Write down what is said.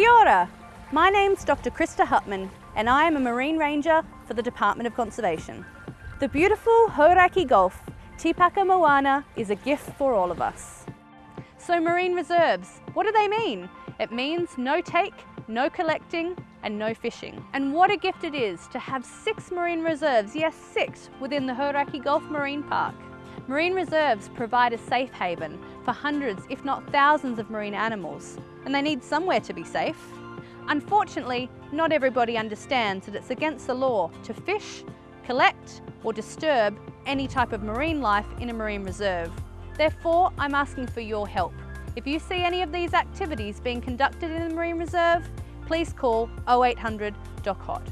Kia ora. My name's Dr. Krista Hutman and I am a Marine Ranger for the Department of Conservation. The beautiful Hauraki Gulf, Tikapa Moana, is a gift for all of us. So marine reserves, what do they mean? It means no take, no collecting and no fishing. And what a gift it is to have six marine reserves, yes six, within the Hauraki Gulf Marine Park. Marine reserves provide a safe haven for hundreds, if not thousands of marine animals, and they need somewhere to be safe. Unfortunately, not everybody understands that it's against the law to fish, collect or disturb any type of marine life in a marine reserve. Therefore, I'm asking for your help. If you see any of these activities being conducted in the Marine Reserve, please call 0800 DOCHOT.